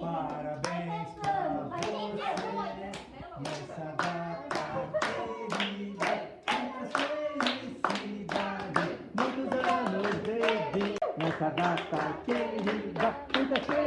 Parabéns para você nessa data querida, muita felicidade, muitos anos de vida nessa data querida, muita felicidade.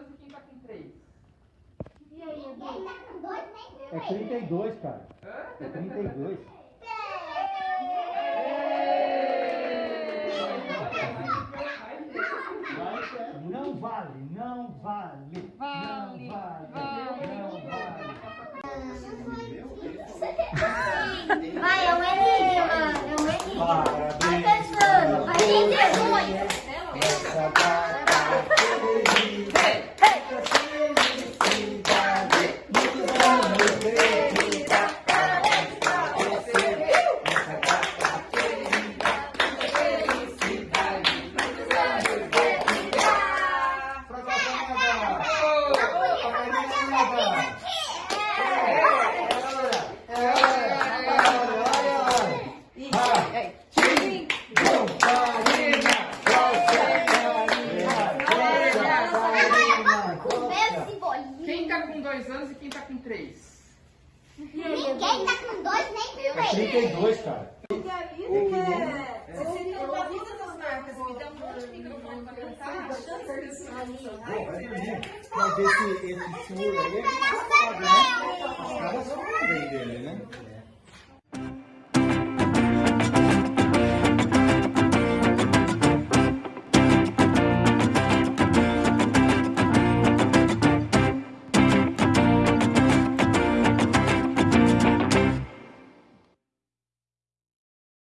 Dois e quem tá com três? É 32, cara. Hã? É 32. Não vale, não. Vale, Karina nada. É hora, é hora, é hora, é hora. Bom, Karina, gosta, Karina, gosta, Karina, gosta. Esse bolinho. Quem tá com dois anos e quem tá com três? Ninguém tá com dois nem com É três. 32, cara. Mas esse, esse furo aí, a gente sabe, né? Os caras dele, né?